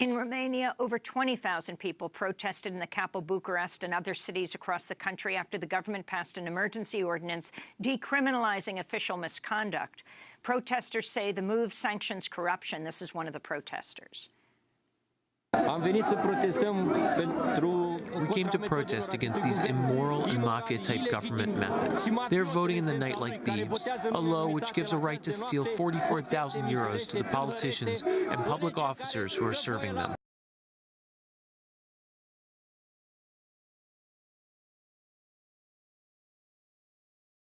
In Romania, over 20,000 people protested in the capital Bucharest and other cities across the country after the government passed an emergency ordinance decriminalizing official misconduct. Protesters say the move sanctions corruption. This is one of the protesters. We came to protest against these immoral and mafia-type government methods. They're voting in the night like thieves, a law which gives a right to steal 44,000 euros to the politicians and public officers who are serving them.